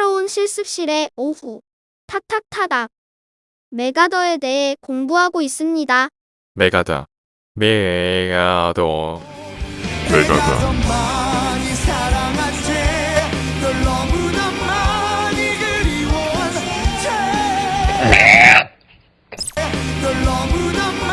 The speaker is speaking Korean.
평화로운 실습실에 오후. 타탁타닥. 메가더에 대해 공부하고 있습니다. 메가더. 메가더. 메가더. 널 너무나